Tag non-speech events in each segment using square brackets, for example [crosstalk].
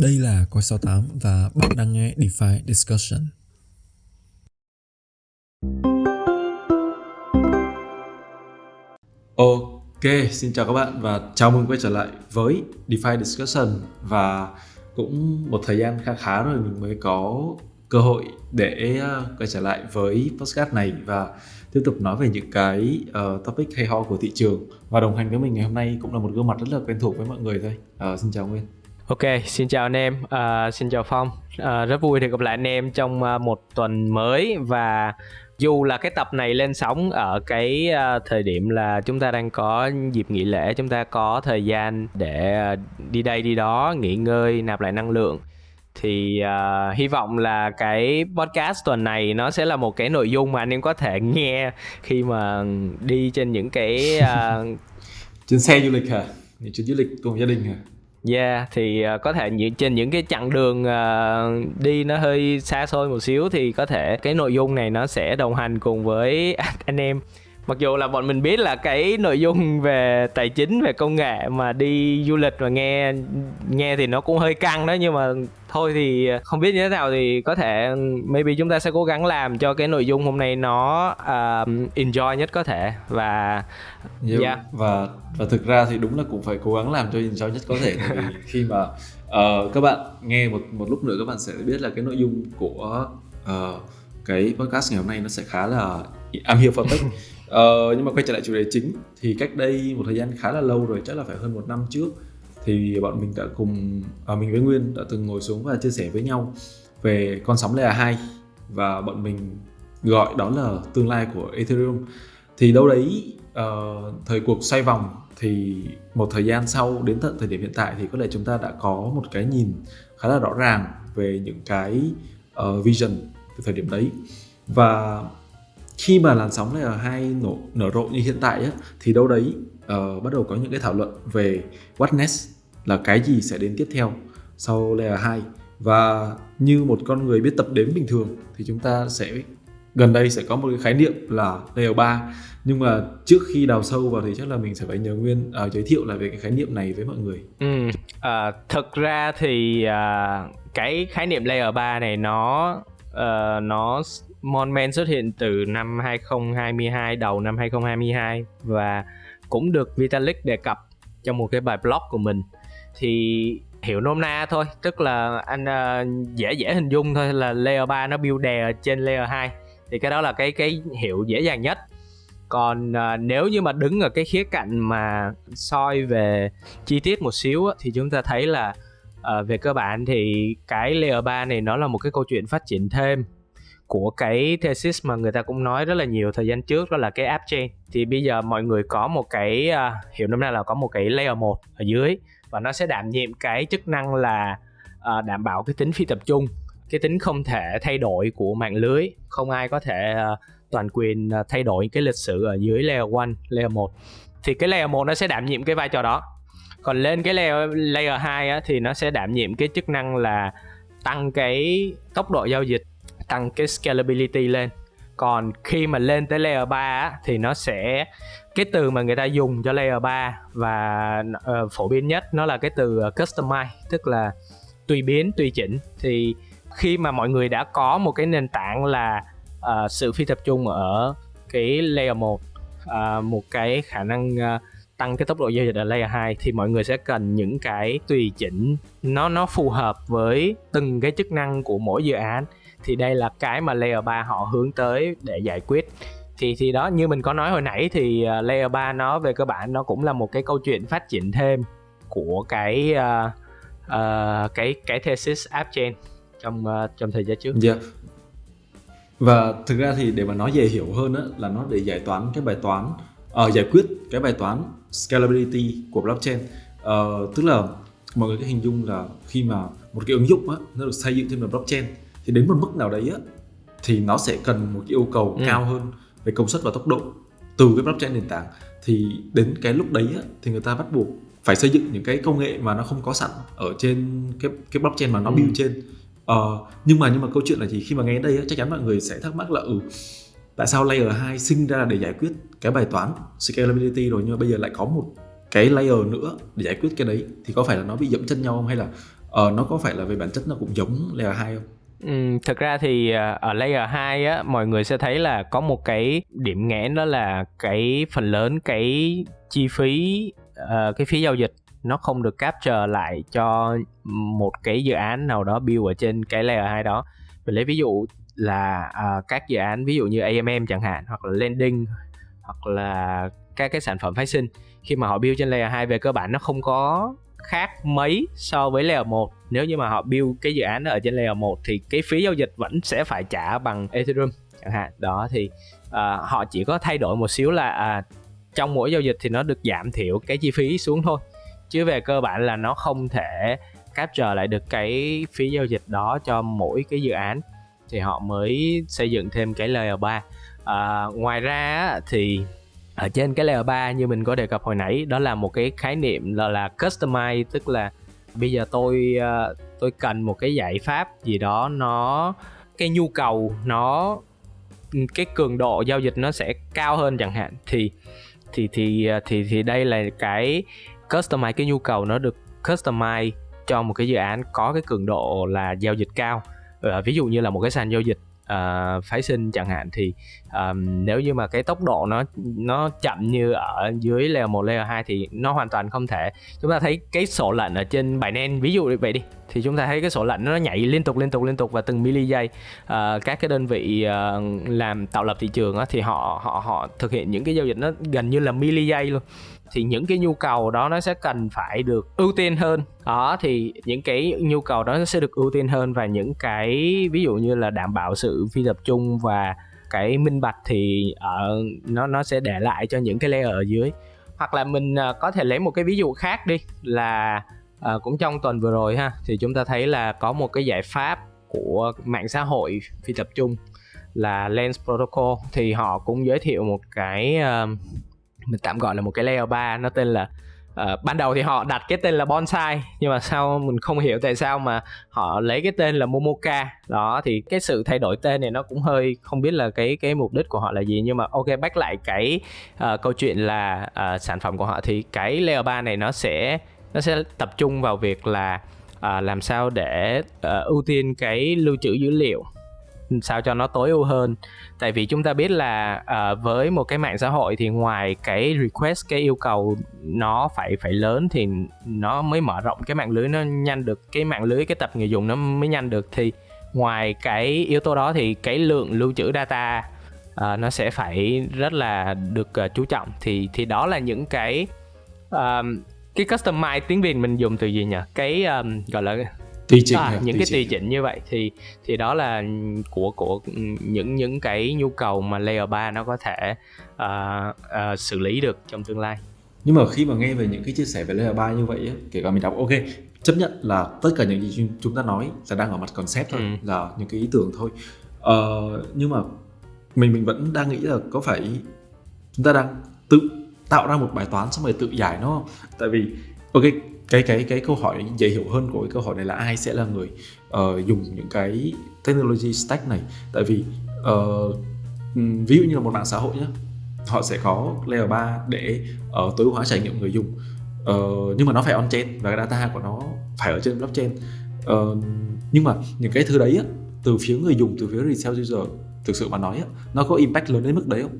Đây là Coi 68 và bạn đang nghe DeFi Discussion. Ok, xin chào các bạn và chào mừng quay trở lại với DeFi Discussion và cũng một thời gian khá khá rồi mình mới có cơ hội để ờ, quay trở lại với podcast này và tiếp tục nói về những cái uh, topic hay ho của thị trường và đồng hành với mình ngày hôm nay cũng là một gương mặt rất là quen thuộc với mọi người thôi. Uh, xin chào Nguyên. Ok, xin chào anh em, uh, xin chào Phong. Uh, rất vui được gặp lại anh em trong uh, một tuần mới và dù là cái tập này lên sóng ở cái uh, thời điểm là chúng ta đang có dịp nghỉ lễ, chúng ta có thời gian để uh, đi đây đi đó, nghỉ ngơi, nạp lại năng lượng thì uh, hy vọng là cái podcast tuần này nó sẽ là một cái nội dung mà anh em có thể nghe khi mà đi trên những cái uh... [laughs] trên xe du lịch hả? Những chuyến du lịch cùng gia đình hả? Yeah, thì uh, có thể những trên những cái chặng đường uh, đi nó hơi xa xôi một xíu thì có thể cái nội dung này nó sẽ đồng hành cùng với [laughs] anh em mặc dù là bọn mình biết là cái nội dung về tài chính về công nghệ mà đi du lịch và nghe nghe thì nó cũng hơi căng đó nhưng mà thôi thì không biết như thế nào thì có thể maybe chúng ta sẽ cố gắng làm cho cái nội dung hôm nay nó uh, enjoy nhất có thể và yeah. yeah. và và thực ra thì đúng là cũng phải cố gắng làm cho enjoy nhất có thể vì [laughs] khi mà uh, các bạn nghe một một lúc nữa các bạn sẽ biết là cái nội dung của uh, cái podcast ngày hôm nay nó sẽ khá là am hiểu phân tích Ờ, nhưng mà quay trở lại chủ đề chính thì cách đây một thời gian khá là lâu rồi chắc là phải hơn một năm trước thì bọn mình đã cùng à, mình với Nguyên đã từng ngồi xuống và chia sẻ với nhau về con sóng layer 2 và bọn mình gọi đó là tương lai của Ethereum. Thì đâu đấy uh, thời cuộc xoay vòng thì một thời gian sau đến tận thời điểm hiện tại thì có lẽ chúng ta đã có một cái nhìn khá là rõ ràng về những cái uh, vision từ thời điểm đấy. Và khi mà làn sóng này layer 2 nổ nở rộ như hiện tại ấy, thì đâu đấy uh, bắt đầu có những cái thảo luận về what next là cái gì sẽ đến tiếp theo sau layer 2 và như một con người biết tập đếm bình thường thì chúng ta sẽ gần đây sẽ có một cái khái niệm là layer 3 nhưng mà trước khi đào sâu vào thì chắc là mình sẽ phải nhờ Nguyên uh, giới thiệu lại về cái khái niệm này với mọi người. Ừ, à, uh, thực ra thì uh, cái khái niệm layer 3 này nó uh, nó Monman xuất hiện từ năm 2022 đầu năm 2022 và cũng được Vitalik đề cập trong một cái bài blog của mình. Thì hiểu nôm na thôi tức là anh uh, dễ dễ hình dung thôi là layer 3 nó build đè trên layer 2 thì cái đó là cái cái hiệu dễ dàng nhất. Còn uh, nếu như mà đứng ở cái khía cạnh mà soi về chi tiết một xíu á, thì chúng ta thấy là uh, về cơ bản thì cái layer 3 này nó là một cái câu chuyện phát triển thêm của cái thesis mà người ta cũng nói rất là nhiều thời gian trước đó là cái app chain. Thì bây giờ mọi người có một cái uh, hiểu năm nay là có một cái layer 1 ở dưới và nó sẽ đảm nhiệm cái chức năng là uh, đảm bảo cái tính phi tập trung cái tính không thể thay đổi của mạng lưới. Không ai có thể uh, toàn quyền uh, thay đổi cái lịch sử ở dưới layer 1, layer 1 thì cái layer 1 nó sẽ đảm nhiệm cái vai trò đó. Còn lên cái layer layer 2 á, thì nó sẽ đảm nhiệm cái chức năng là tăng cái tốc độ giao dịch tăng cái scalability lên. Còn khi mà lên tới layer 3 á, thì nó sẽ cái từ mà người ta dùng cho layer 3 và uh, phổ biến nhất nó là cái từ ờ, customize tức là tùy biến tùy chỉnh. Thì khi mà mọi người đã có một cái nền tảng là uh, sự phi tập trung ở cái layer 1 uh, một cái khả năng uh, tăng cái tốc độ giao dịch ở layer 2 thì mọi người sẽ cần những cái tùy chỉnh. Nó nó phù hợp với từng cái chức năng của mỗi dự án thì đây là cái mà layer 3 họ hướng tới để giải quyết thì thì đó như mình có nói hồi nãy thì uh, layer 3 nó về cơ bản nó cũng là một cái câu chuyện phát triển thêm của cái uh, uh, cái cái thesis app chain trong uh, trong thời gian trước. Yeah. Và thực ra thì để mà nói dễ hiểu hơn á, là nó để giải toán cái bài toán uh, giải quyết cái bài toán scalability của blockchain. Uh, tức là mọi người có hình dung là khi mà một cái ứng dụng á, nó được xây dựng trên blockchain thì đến một mức nào đấy á thì nó sẽ cần một cái yêu cầu ừ. cao hơn về công suất và tốc độ từ cái blockchain nền tảng thì đến cái lúc đấy á, thì người ta bắt buộc phải xây dựng những cái công nghệ mà nó không có sẵn ở trên cái cái blockchain mà nó ừ. build trên ờ, nhưng mà nhưng mà câu chuyện là gì khi mà nghe đây á, chắc chắn mọi người sẽ thắc mắc là ừ tại sao layer 2 sinh ra để giải quyết cái bài toán scalability rồi nhưng mà bây giờ lại có một cái layer nữa để giải quyết cái đấy thì có phải là nó bị dẫm chân nhau không hay là uh, nó có phải là về bản chất nó cũng giống layer 2 không? Ừ, thực ra thì à, ở layer 2 á mọi người sẽ thấy là có một cái điểm nghẽn đó là cái phần lớn cái chi phí uh, cái phí giao dịch nó không được capture lại cho một cái dự án nào đó build ở trên cái layer 2 đó. Mình lấy ví dụ là uh, các dự án ví dụ như AMM chẳng hạn hoặc là lending hoặc là các cái sản phẩm phái sinh khi mà họ build trên layer 2 về cơ bản nó không có khác mấy so với layer 1 nếu như mà họ build cái dự án ở trên layer 1 thì cái phí giao dịch vẫn sẽ phải trả bằng Ethereum chẳng hạn. Đó thì uh, họ chỉ có thay đổi một xíu là uh, trong mỗi giao dịch thì nó được giảm thiểu cái chi phí xuống thôi. Chứ về cơ bản là nó không thể capture lại được cái phí giao dịch đó cho mỗi cái dự án. Thì họ mới xây dựng thêm cái layer 3 à, ngoài ra thì ở trên cái layer 3 như mình có đề cập hồi nãy, đó là một cái khái niệm là là customize, tức là bây giờ tôi ờ, tôi cần một cái giải pháp gì đó, nó, cái nhu cầu, nó, cái cường độ giao dịch nó sẽ cao hơn chẳng hạn. Thì thì thì ờ, thì thì đây là cái customize cái nhu cầu, nó được customize cho một cái dự án có cái cường độ là giao dịch cao. Ờ, ví dụ như là một cái sàn giao dịch uh, phái sinh chẳng hạn thì um, nếu như mà cái tốc độ nó nó chậm như ở dưới layer 1, layer 2 thì nó hoàn toàn không thể. Chúng ta thấy cái sổ lệnh ở trên Binance ví dụ vậy đi thì chúng ta thấy cái sổ lệnh nó nhảy liên tục liên tục liên tục và từng mili giây uh, à, các cái đơn vị uh, làm tạo lập thị trường á, thì họ họ họ thực hiện những cái giao dịch nó gần như là mili giây luôn thì những cái nhu cầu đó nó sẽ cần phải được ưu tiên hơn. Đó thì những cái nhu cầu đó sẽ được ưu tiên hơn và những cái ví dụ như là đảm bảo sự phi tập trung và cái minh bạch thì ở nó nó sẽ để lại cho những cái layer ở dưới. Hoặc là mình uh, có thể lấy một cái ví dụ khác đi là uh, cũng trong tuần vừa rồi ha thì chúng ta thấy là có một cái giải pháp của mạng xã hội phi tập trung là Lens Protocol thì họ cũng giới thiệu một cái uh, mình tạm gọi là một cái layer 3 nó tên là uh, ban đầu thì họ đặt cái tên là bonsai nhưng mà sau mình không hiểu tại sao mà họ lấy cái tên là momoka. Đó thì cái sự thay đổi tên này nó cũng hơi không biết là cái cái mục đích của họ là gì nhưng mà ok back lại cái uh, câu chuyện là uh, sản phẩm của họ thì cái layer 3 này nó sẽ nó sẽ tập trung vào việc là uh, làm sao để uh, ưu tiên cái lưu trữ dữ liệu sao cho nó tối ưu hơn. Tại vì chúng ta biết là uh, với một cái mạng xã hội thì ngoài cái request cái yêu cầu nó phải phải lớn thì nó mới mở rộng cái mạng lưới nó nhanh được cái mạng lưới cái tập người dùng nó mới nhanh được. Thì ngoài cái yếu tố đó thì cái lượng lưu trữ data uh, nó sẽ phải rất là được uh, chú trọng. Thì thì đó là những cái uh, cái customize tiếng việt mình dùng từ gì nhỉ? Cái um, gọi là tùy chỉnh à, những cái tùy chỉnh như vậy thì thì đó là của của những những cái nhu cầu mà layer 3 nó có thể uh, uh, xử lý được trong tương lai. Nhưng mà khi mà nghe về những cái chia sẻ về layer 3 như vậy kể cả mình đọc ok chấp nhận là tất cả những gì chúng ta nói là đang ở mặt concept thôi ừ. là những cái ý tưởng thôi. Uh, nhưng mà mình mình vẫn đang nghĩ là có phải chúng ta đang tự tạo ra một bài toán xong rồi tự giải nó không? Tại vì ok cái cái cái câu hỏi dễ hiểu hơn của cái câu hỏi này là ai sẽ là người uh, dùng những cái technology stack này? Tại vì uh, ví dụ như là một mạng xã hội nhé họ sẽ có layer 3 để uh, tối ưu hóa trải nghiệm người dùng. Uh, nhưng mà nó phải on chain và cái data của nó phải ở trên blockchain. Uh, nhưng mà những cái thứ đấy á, từ phía người dùng từ phía retail user thực sự mà nói á, nó có impact lớn đến mức đấy không?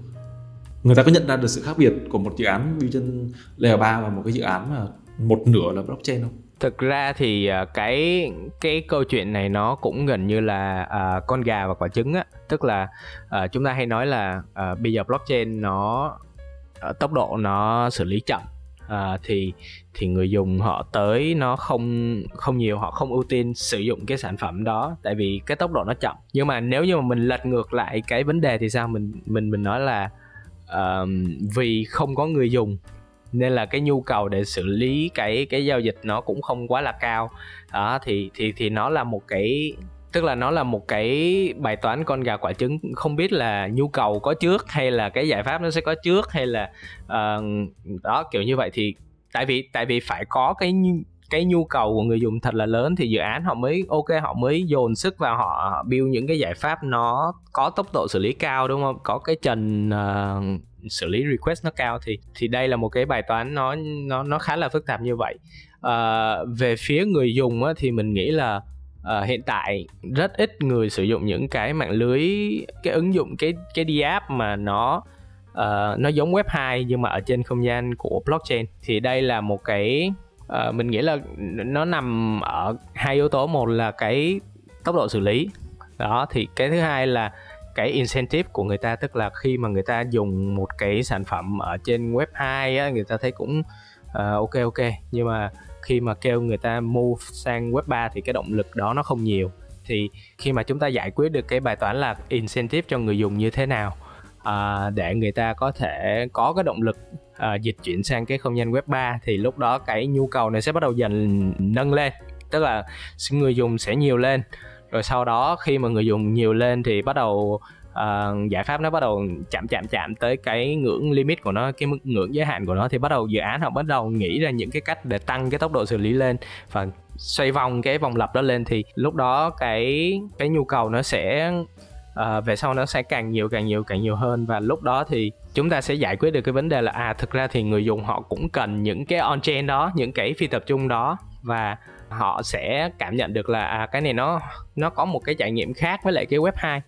Người ta có nhận ra được sự khác biệt của một dự án build trên layer 3 và một cái dự án mà một nửa là blockchain không? Thực ra thì à, cái cái câu chuyện này nó cũng gần như là uh, con gà và quả trứng á, tức là uh, chúng ta hay nói là uh, bây giờ blockchain nó uh, tốc độ nó xử lý chậm. Uh, thì thì người dùng họ tới nó không không nhiều họ không ưu tiên sử dụng cái sản phẩm đó tại vì cái tốc độ nó chậm. Nhưng mà nếu như mà mình lật ngược lại cái vấn đề thì sao? Mình mình mình nói là uh, vì không có người dùng nên là cái nhu cầu để xử lý cái cái giao dịch nó cũng không quá là cao. Đó thì thì thì nó là một cái tức là nó là một cái bài toán con gà quả trứng. Không biết là nhu cầu có trước hay là cái giải pháp nó sẽ có trước hay là uh, đó kiểu như vậy. Thì tại vì tại vì phải có cái cái nhu cầu của người dùng thật là lớn thì dự án họ mới ok họ mới dồn sức vào họ build những cái giải pháp nó có tốc độ xử lý cao đúng không? Có cái trần uh, xử lý request nó cao thì thì đây là một cái bài toán nó nó nó khá là phức tạp như vậy. À, về phía người dùng á, thì mình nghĩ là à, hiện tại rất ít người sử dụng những cái mạng lưới cái ứng dụng cái cái đi app mà nó uh, nó giống web 2 nhưng mà ở trên không gian của blockchain. Thì đây là một cái uh, mình nghĩ là nó nằm ở hai yếu tố. Một là cái tốc độ xử lý. Đó thì cái thứ hai là cái incentive của người ta tức là khi mà người ta dùng một cái sản phẩm ở trên web 2 á, người ta thấy cũng uh, ok ok. Nhưng mà khi mà kêu người ta move sang web 3 thì cái động lực đó nó không nhiều. Thì khi mà chúng ta giải quyết được cái bài toán là incentive cho người dùng như thế nào uh, để người ta có thể có cái động lực uh, dịch chuyển sang cái không gian web 3 thì lúc đó cái nhu cầu này sẽ bắt đầu dần nâng lên. Tức là người dùng sẽ nhiều lên rồi sau đó khi mà người dùng nhiều lên thì bắt đầu uh, giải pháp nó bắt đầu chạm chạm chạm tới cái ngưỡng limit của nó cái mức ngưỡng giới hạn của nó thì bắt đầu dự án họ bắt đầu nghĩ ra những cái cách để tăng cái tốc độ xử lý lên và xoay vòng cái vòng lặp đó lên. Thì lúc đó cái cái nhu cầu nó sẽ uh, về sau nó sẽ càng nhiều càng nhiều càng nhiều hơn. Và lúc đó thì chúng ta sẽ giải quyết được cái vấn đề là à thực ra thì người dùng họ cũng cần những cái on chain đó những cái phi tập trung đó. Và họ sẽ cảm nhận được là à, cái này nó nó có một cái trải nghiệm khác với lại cái web 2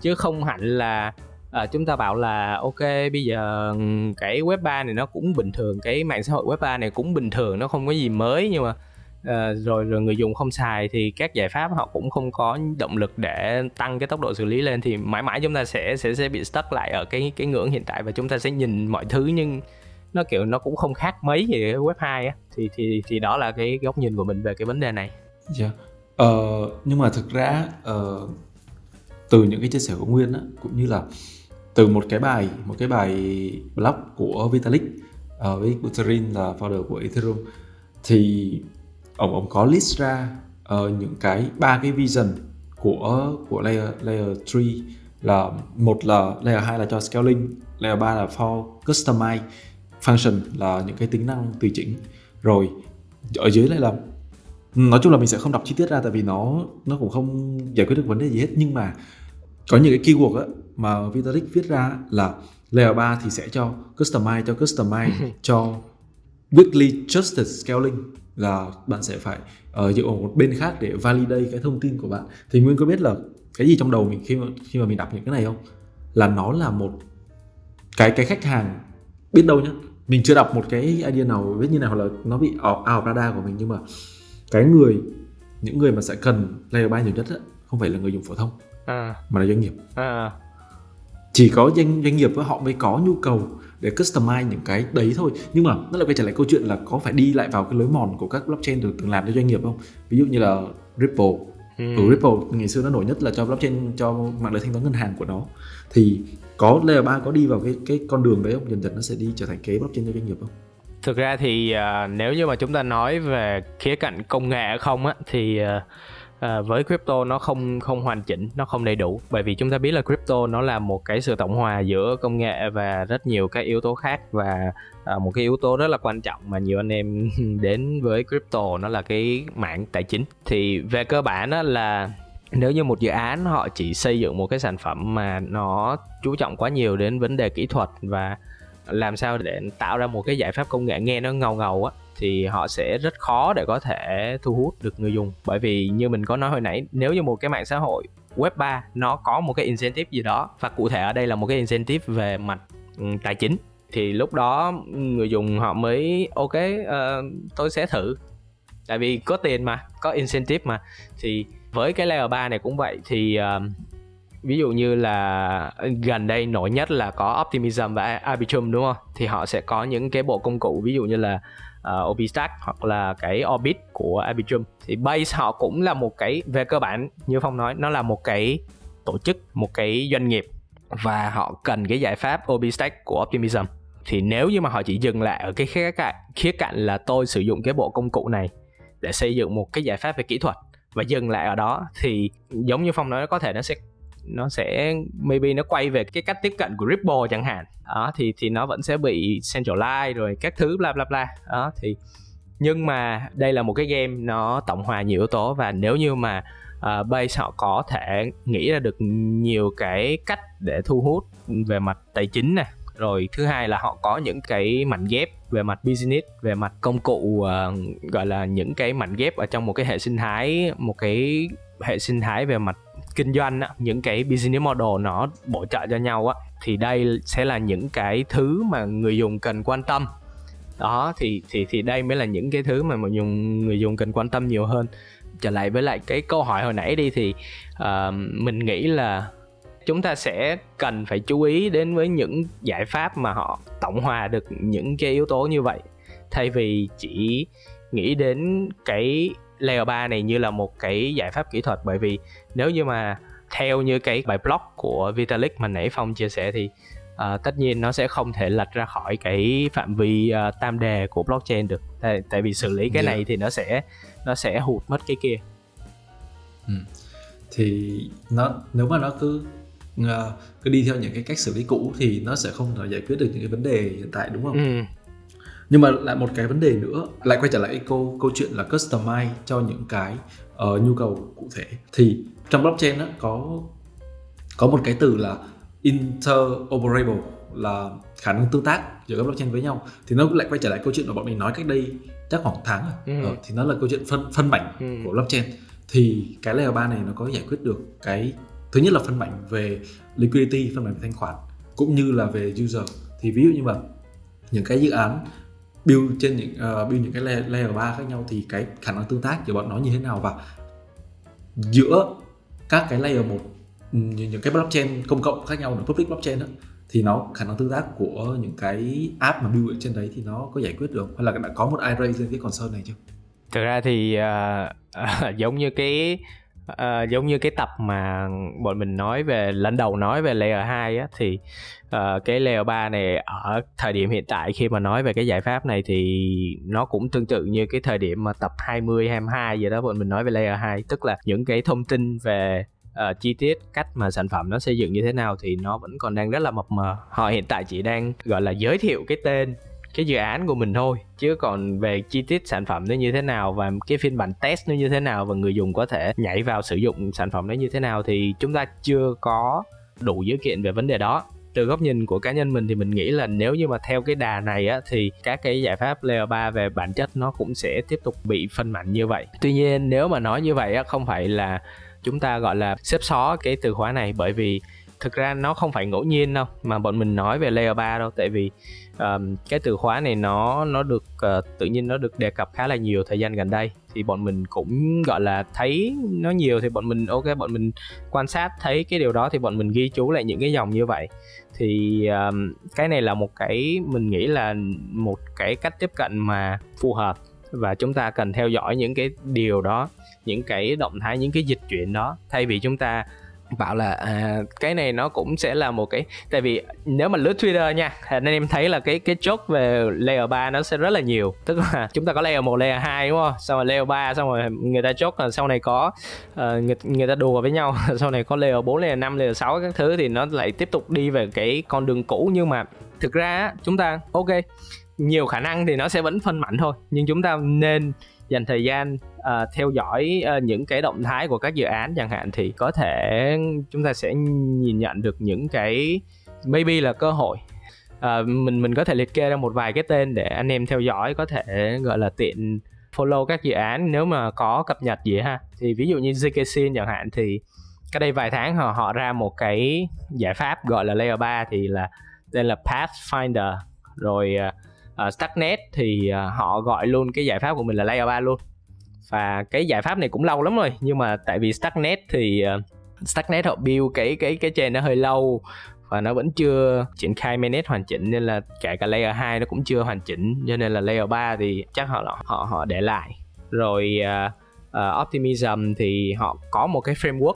chứ không hẳn là à, chúng ta bảo là ok bây giờ cái web 3 này nó cũng bình thường cái mạng xã hội web 3 này cũng bình thường nó không có gì mới nhưng mà à, rồi rồi người dùng không xài thì các giải pháp họ cũng không có động lực để tăng cái tốc độ xử lý lên. Thì mãi mãi chúng ta sẽ sẽ sẽ bị stuck lại ở cái cái ngưỡng hiện tại và chúng ta sẽ nhìn mọi thứ nhưng nó kiểu nó cũng không khác mấy gì web 2 á thì thì thì đó là cái góc nhìn của mình về cái vấn đề này. Dạ. Yeah. Ờ, nhưng mà thực ra uh, từ những cái chia sẻ của Nguyên á, cũng như là từ một cái bài một cái bài blog của Vitalik uh, với Buterin là founder của Ethereum thì ông ông có list ra uh, những cái ba cái vision của của layer layer 3 là một là layer 2 là cho scaling, layer 3 là for customize function là những cái tính năng tùy chỉnh. Rồi ở dưới này là nói chung là mình sẽ không đọc chi tiết ra tại vì nó nó cũng không giải quyết được vấn đề gì hết. Nhưng mà có những cái keyword á, mà Vitalik viết ra là layer 3 thì sẽ cho customize cho customize [laughs] cho weekly trusted scaling là bạn sẽ phải uh, dựa vào một bên khác để validate cái thông tin của bạn. Thì nguyên có biết là cái gì trong đầu mình khi mà khi mà mình đọc những cái này không? Là nó là một cái cái khách hàng biết đâu nhá mình chưa đọc một cái idea nào biết như nào hoặc là nó bị out, out radar của mình nhưng mà cái người những người mà sẽ cần layer 3 nhiều nhất á, không phải là người dùng phổ thông à. mà là doanh nghiệp à. chỉ có doanh doanh nghiệp với họ mới có nhu cầu để customize những cái đấy thôi nhưng mà nó lại quay trở lại câu chuyện là có phải đi lại vào cái lối mòn của các blockchain được từng làm cho doanh nghiệp không ví dụ như là Ripple ừ. Ripple ngày xưa nó nổi nhất là cho blockchain cho mạng lưới thanh toán ngân hàng của nó. Thì có layer 3 có đi vào cái cái con đường đấy không? Dần dần nó sẽ đi trở thành kế blockchain cho doanh nghiệp không? Thực ra thì uh, nếu như mà chúng ta nói về khía cạnh công nghệ không á thì uh, à, với crypto nó không không hoàn chỉnh nó không đầy đủ. Bởi vì chúng ta biết là crypto nó là một cái sự tổng hòa giữa công nghệ và rất nhiều các yếu tố khác và à, một cái yếu tố rất là quan trọng mà nhiều anh em [laughs] đến với crypto nó là cái mạng tài chính. Thì về cơ bản đó là nếu như một dự án họ chỉ xây dựng một cái sản phẩm mà nó chú trọng quá nhiều đến vấn đề kỹ thuật và làm sao để tạo ra một cái giải pháp công nghệ nghe nó ngầu ngầu á thì họ sẽ rất khó để có thể thu hút được người dùng. Bởi vì như mình có nói hồi nãy nếu như một cái mạng xã hội web 3 nó có một cái incentive gì đó và cụ thể ở đây là một cái incentive về mặt ừ, tài chính thì lúc đó người dùng họ mới ok uh, tôi sẽ thử. Tại vì có tiền mà có incentive mà. Thì với cái layer 3 này cũng vậy thì uh, ví dụ như là gần đây nổi nhất là có Optimism và Arbitrum đúng không? Thì họ sẽ có những cái bộ công cụ ví dụ như là Ờ, uh, OBStack hoặc là cái Orbit của Arbitrum thì Base họ cũng là một cái về cơ bản như Phong nói nó là một cái tổ chức một cái doanh nghiệp và họ cần cái giải pháp OBStack của Optimism. Thì nếu như mà họ chỉ dừng lại ở cái khía cạnh khía cạnh là tôi sử dụng cái bộ công cụ này để xây dựng một cái giải pháp về kỹ thuật và dừng lại ở đó thì giống như phong nói có thể nó sẽ nó sẽ maybe nó quay về cái cách tiếp cận của Ripple chẳng hạn. Đó thì thì nó vẫn sẽ bị centralize rồi các thứ bla bla bla. Đó thì nhưng mà đây là một cái game nó tổng hòa nhiều yếu tố và nếu như mà uh, base họ có thể nghĩ ra được nhiều cái cách để thu hút về mặt tài chính này rồi thứ hai là họ có những cái mảnh ghép về mặt business về mặt công cụ uh, gọi là những cái mảnh ghép ở trong một cái hệ sinh thái một cái hệ sinh thái về mặt kinh doanh á, những cái business model nó bổ trợ cho nhau á thì đây sẽ là những cái thứ mà người dùng cần quan tâm. Đó thì thì thì đây mới là những cái thứ mà người dùng người dùng cần quan tâm nhiều hơn. Trở lại với lại cái câu hỏi hồi nãy đi thì uh, mình nghĩ là chúng ta sẽ cần phải chú ý đến với những giải pháp mà họ tổng hòa được những cái yếu tố như vậy. Thay vì chỉ nghĩ đến cái layer 3 này như là một cái giải pháp kỹ thuật bởi vì nếu như mà theo như cái bài blog của Vitalik mà nãy Phong chia sẻ thì uh, tất nhiên nó sẽ không thể lật ra khỏi cái phạm vi uh, tam đề của blockchain được tại, tại vì xử lý cái yeah. này thì nó sẽ nó sẽ hụt mất cái kia ừ. thì nó nếu mà nó cứ uh, cứ đi theo những cái cách xử lý cũ thì nó sẽ không thể giải quyết được những cái vấn đề hiện tại đúng không? Ừ. Nhưng mà lại một cái vấn đề nữa lại quay trở lại câu câu chuyện là customize cho những cái uh, nhu cầu cụ thể. Thì trong blockchain đó, có có một cái từ là interoperable là khả năng tương tác giữa các blockchain với nhau. Thì nó lại quay trở lại câu chuyện mà bọn mình nói cách đây chắc khoảng tháng rồi ừ. ờ, thì nó là câu chuyện phân phân mảnh ừ. của blockchain. Thì cái layer 3 này nó có giải quyết được cái thứ nhất là phân mảnh về liquidity phân mảnh về thanh khoản cũng như là về user. Thì ví dụ như mà những cái dự án build trên những uh, build những cái layer, layer 3 khác nhau thì cái khả năng tương tác giữa bọn nó như thế nào và giữa các cái layer một những cái blockchain công cộng khác nhau là public blockchain đó, thì nó khả năng tương tác của những cái app mà build ở trên đấy thì nó có giải quyết được hay là đã có một ai raise lên cái concern này chưa? Thực ra thì uh, [laughs] uh, giống như cái à, giống như cái tập mà bọn mình nói về lần đầu nói về layer 2 á thì uh, cái layer 3 này ở thời điểm hiện tại khi mà nói về cái giải pháp này thì nó cũng tương tự như cái thời điểm mà tập 20 22 gì đó bọn mình nói về layer 2 tức là những cái thông tin về uh, chi tiết cách mà sản phẩm nó xây dựng như thế nào thì nó vẫn còn đang rất là mập mờ. Họ hiện tại chỉ đang gọi là giới thiệu cái tên cái dự án của mình thôi chứ còn về chi tiết sản phẩm nó như thế nào và cái phiên bản test nó như thế nào và người dùng có thể nhảy vào sử dụng sản phẩm nó như thế nào thì chúng ta chưa có đủ dữ kiện về vấn đề đó từ góc nhìn của cá nhân mình thì mình nghĩ là nếu như mà theo cái đà này á, thì các cái giải pháp layer 3 về bản chất nó cũng sẽ tiếp tục bị phân mảnh như vậy. Tuy nhiên nếu mà nói như vậy á, không phải là chúng ta, gọi là, xếp xó cái từ khóa này bởi vì thực ra nó không phải ngẫu nhiên đâu mà bọn mình nói về layer 3 đâu tại vì um, cái từ khóa này nó nó được uh, tự nhiên nó được đề cập khá là nhiều thời gian gần đây. Thì bọn mình cũng gọi là thấy nó nhiều thì bọn mình ok bọn mình quan sát thấy cái điều đó thì bọn mình ghi chú lại những cái dòng như vậy. Thì um, cái này là một cái mình nghĩ là một cái cách tiếp cận mà phù hợp và chúng ta cần theo dõi những cái điều đó những cái động thái những cái dịch chuyển đó. Thay vì chúng ta bảo là à, cái này nó cũng sẽ là một cái tại vì nếu mà lướt Twitter nha nên em thấy là cái cái chốt về layer 3 nó sẽ rất là nhiều. Tức là [laughs] chúng ta có layer 1, layer 2 đúng không? Xong rồi layer 3 xong rồi người ta chốt là sau này có uh, người, người ta đùa với nhau [laughs] sau này có layer 4, layer 5, layer 6 các thứ thì nó lại tiếp tục đi về cái con đường cũ. Nhưng mà thực ra chúng ta ok nhiều khả năng thì nó sẽ vẫn phân mảnh thôi. Nhưng chúng ta nên dành thời gian uh, theo dõi uh, những cái động thái của các dự án chẳng hạn thì có thể chúng ta sẽ nhìn nhận được những cái maybe là cơ hội. Uh, mình mình có thể liệt kê ra một vài cái tên để anh em theo dõi có thể gọi là tiện follow các dự án nếu mà có cập nhật gì ha. Thì ví dụ như ZK chẳng hạn thì cái đây vài tháng họ họ ra một cái giải pháp gọi là layer 3 thì là tên là Pathfinder. Rồi uh, Stacknet thì uh, họ gọi luôn cái giải pháp của mình là layer 3 luôn và cái giải pháp này cũng lâu lắm rồi nhưng mà tại vì Starknet thì uh, Starknet họ build cái cái cái chain nó hơi lâu và nó vẫn chưa triển khai mainnet hoàn chỉnh nên là cả cả layer 2 nó cũng chưa hoàn chỉnh cho nên là layer 3 thì chắc họ họ họ để lại. Rồi uh, uh, Optimism thì họ có một cái framework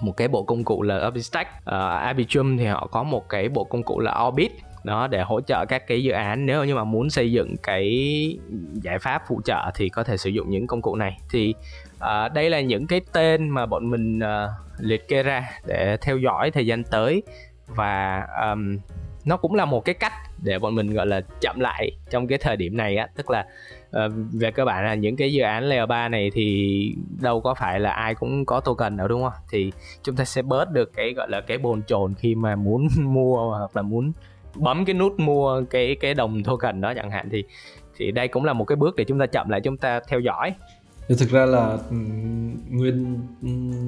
một cái bộ công cụ là OpenStack uh, Arbitrum thì họ có một cái bộ công cụ là Orbit đó để hỗ trợ các cái dự án. Nếu như mà muốn xây dựng cái giải pháp phụ trợ thì có thể sử dụng những công cụ này. Thì uh, đây là những cái tên mà bọn mình uh, liệt kê ra để theo dõi thời gian tới. Và um, nó cũng là một cái cách để bọn mình gọi là chậm lại trong cái thời điểm này á. Tức là uh, về cơ bản là những cái dự án layer 3 này thì đâu có phải là ai cũng có token đâu đúng không? Thì chúng ta sẽ bớt được cái gọi là cái bồn chồn khi mà muốn [laughs] mua hoặc là muốn bấm cái nút mua cái cái đồng token đó chẳng hạn thì thì đây cũng là một cái bước để chúng ta chậm lại chúng ta theo dõi. Thực ra là nguyên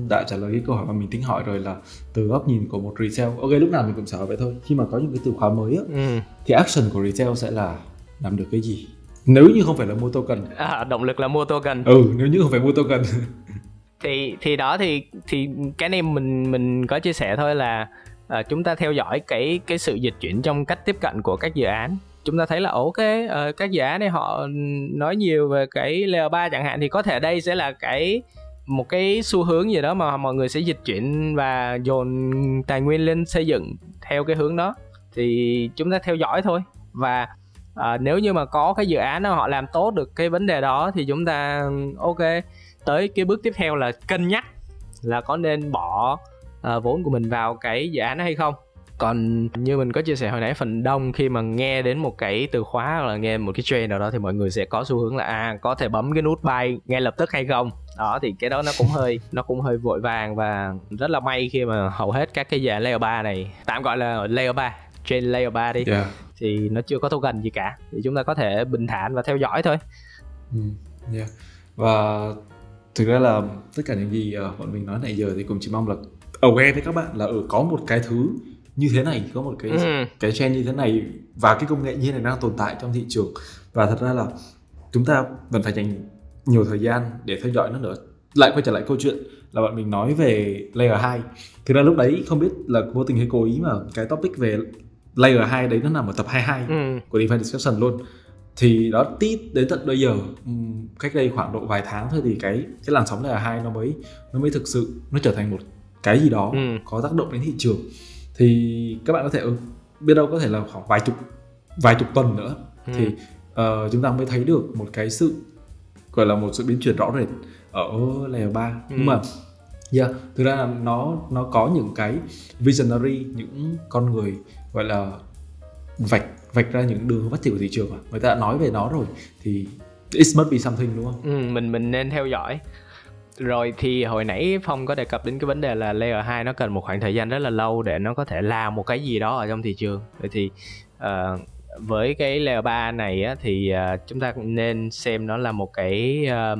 đã trả lời cái câu hỏi mà mình tính hỏi rồi là từ góc nhìn của một retail ok lúc nào mình cũng sợ vậy thôi. Khi mà có những cái từ khóa mới á ừ. thì action của retail sẽ là làm được cái gì? Nếu như không phải là mua token. À, động lực là mua token. Ừ nếu như không phải mua token. [laughs] Thì thì đó thì thì cái này mình mình có chia sẻ thôi là à, chúng ta theo dõi cái cái sự dịch chuyển trong cách tiếp cận của các dự án. Chúng ta thấy là ok uh, các dự án này họ nói nhiều về cái layer 3 chẳng hạn thì có thể đây sẽ là cái một cái xu hướng gì đó mà mọi người sẽ dịch chuyển và dồn tài nguyên lên xây dựng theo cái hướng đó. Thì chúng ta theo dõi thôi. Và à, nếu như mà có cái dự án nào họ làm tốt được cái vấn đề đó thì chúng ta ok tới cái bước tiếp theo là cân nhắc là có nên bỏ uh, vốn của mình vào cái dự án hay không còn như mình có chia sẻ hồi nãy phần đông khi mà nghe đến một cái từ khóa hoặc là nghe một cái trend nào đó thì mọi người sẽ có xu hướng là à có thể bấm cái nút buy ngay lập tức hay không đó thì cái đó nó cũng hơi [laughs] nó cũng hơi vội vàng và rất là may khi mà hầu hết các cái dạng layer 3 này tạm gọi là layer 3 trên layer 3 đi yeah. thì nó chưa có token gì cả thì chúng ta có thể bình thản và theo dõi thôi ừ, yeah. và thực ra là tất cả những gì uh, bọn mình nói nãy giờ thì cũng chỉ mong là aware với các bạn là ở ừ, có một cái thứ như thế này có một cái ừ. cái trend như thế này và cái công nghệ như thế này đang tồn tại trong thị trường và thật ra là chúng ta vẫn phải dành nhiều thời gian để theo dõi nó nữa lại quay trở lại câu chuyện là bọn mình nói về layer 2 thực ra lúc đấy không biết là vô tình hay cố ý mà cái topic về layer 2 đấy nó nằm ở tập 22 ừ. của DeFi Discussion luôn thì đó tít đến tận bây giờ cách đây khoảng độ vài tháng thôi thì cái cái làn sóng layer 2 nó mới nó mới thực sự nó trở thành một cái gì đó ừ. có tác động đến thị trường thì các bạn có thể ừ, biết đâu có thể là khoảng vài chục vài chục tuần nữa ừ. thì uh, chúng ta mới thấy được một cái sự gọi là một sự biến chuyển rõ rệt ở layer 3 ừ. nhưng mà yeah, thực ra là nó nó có những cái visionary những con người gọi là vạch vạch ra những đường phát triển của thị trường mà người ta đã nói về nó rồi thì it must be something đúng không? Ừ, mình mình nên theo dõi rồi thì hồi nãy Phong có đề cập đến cái vấn đề là layer 2 nó cần một khoảng thời gian rất là lâu để nó có thể làm một cái gì đó ở trong thị trường. Vậy thì uh, với cái layer 3 này á, thì uh, chúng ta cũng nên xem nó là một cái uh,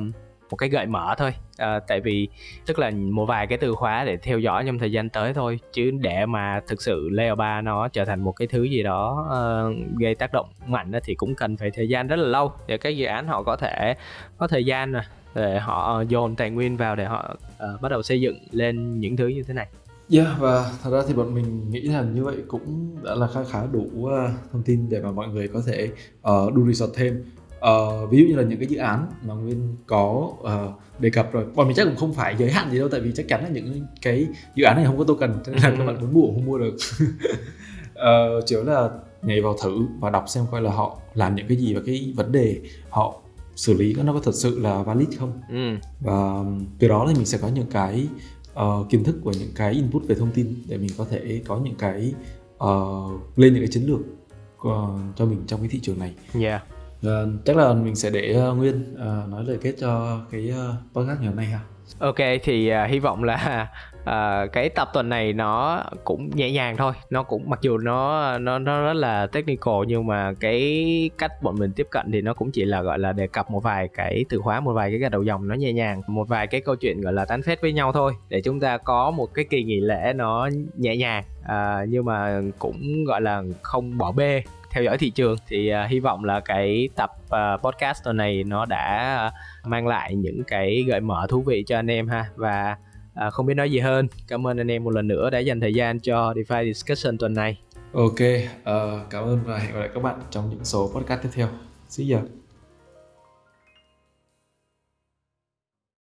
một cái gợi mở thôi à, tại vì tức là một vài cái từ khóa để theo dõi trong thời gian tới thôi chứ để mà thực sự layer 3 nó trở thành một cái thứ gì đó uh, gây tác động mạnh thì cũng cần phải thời gian rất là lâu để các dự án họ có thể có thời gian để họ dồn tài nguyên vào để họ uh, bắt đầu xây dựng lên những thứ như thế này. Yeah, và thật ra thì bọn mình nghĩ là như vậy cũng đã là khá khá đủ uh, thông tin để mà mọi người có thể uh, do research thêm. Uh, ví dụ như là những cái dự án mà Nguyên có uh, đề cập rồi bọn mình chắc cũng không phải giới hạn gì đâu tại vì chắc chắn là những cái dự án này không có token cho nên là các bạn muốn mua không mua được [laughs] uh, chỉ là nhảy vào thử và đọc xem coi là họ làm những cái gì và cái vấn đề họ xử lý nó có thật sự là valid không ừ. và từ đó thì mình sẽ có những cái uh, kiến thức của những cái input về thông tin để mình có thể có những cái uh, lên những cái chiến lược uh, cho mình trong cái thị trường này. Yeah. Uh, chắc là mình sẽ để uh, Nguyên uh, nói lời kết cho cái uh, podcast ngày hôm nay ha. Ok thì uh, hy vọng là uh, cái tập tuần này nó cũng nhẹ nhàng thôi. Nó cũng mặc dù nó nó nó rất là technical nhưng mà cái cách bọn mình tiếp cận thì nó cũng chỉ là gọi là đề cập một vài cái từ khóa một vài cái gạch đầu dòng nó nhẹ nhàng một vài cái câu chuyện gọi là tán phét với nhau thôi để chúng ta có một cái kỳ nghỉ lễ nó nhẹ nhàng. Uh, nhưng mà cũng gọi là không bỏ bê theo dõi thị trường thì uh, hy vọng là cái tập uh, podcast tuần này nó đã uh, mang lại những cái gợi mở thú vị cho anh em ha. Và uh, không biết nói gì hơn. Cảm ơn anh em một lần nữa đã dành thời gian cho DeFi discussion tuần này. Ok uh, cảm ơn và hẹn gặp lại các bạn trong những số podcast tiếp theo. See you